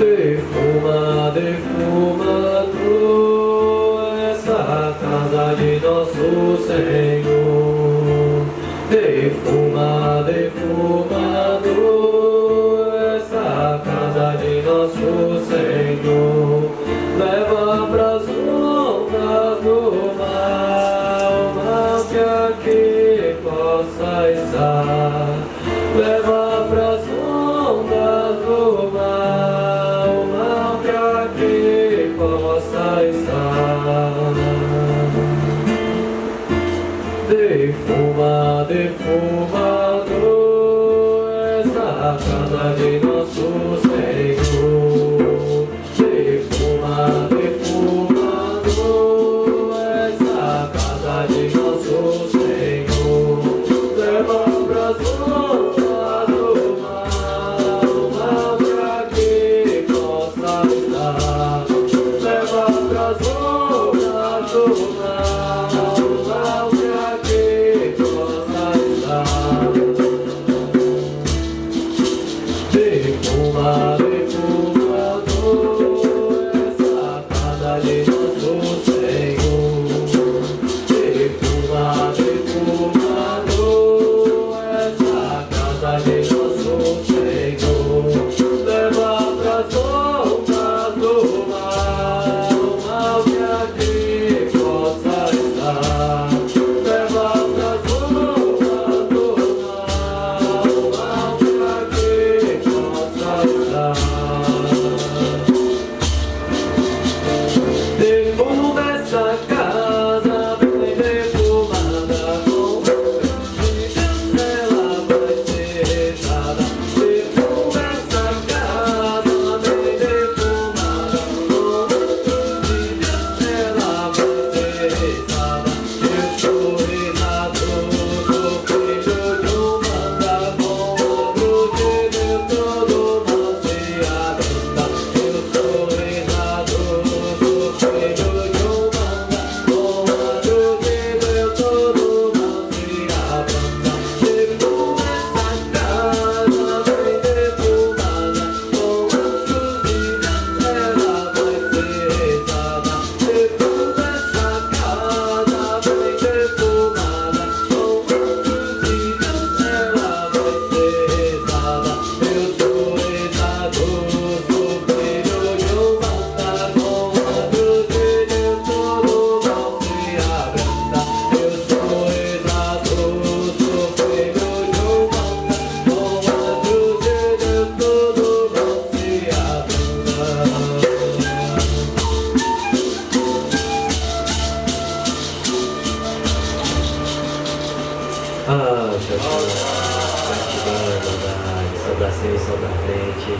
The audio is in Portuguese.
Defuma, defuma tu essa casa de nosso Senhor. Defuma, defuma tu essa casa de nosso Senhor. Leva pras ondas De alma defumador, essa casa de nosso Senhor. De Defuma, defumador, essa casa de nosso Senhor. Leva pra do alma, uma pra que possa estar. Leva pra do alma. Poxa, saudade, saudade, saudade, saudade, saudade,